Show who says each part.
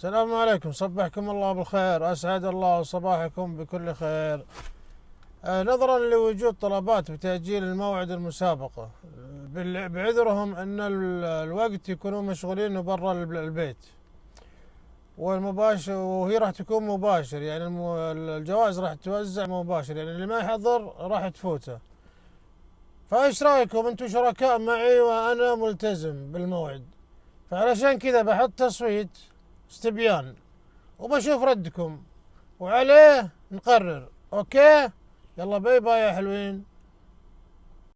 Speaker 1: السلام عليكم صبحكم الله بالخير أسعد الله صباحكم بكل خير. آه، نظرا لوجود طلبات بتأجيل الموعد المسابقة. بال- بعذرهم أن ال- الوقت يكونوا مشغولين برا الب- البيت. والمباشر وهي راح تكون مباشر يعني الجوائز راح توزع مباشر يعني اللي ما يحضر راح تفوته. فإيش رأيكم؟ أنتم شركاء معي وأنا ملتزم بالموعد. فعلشان كذا بحط تصويت استبيان. وبشوف ردكم. وعليه نقرر. okay؟ يلا bye bye يا حلوين.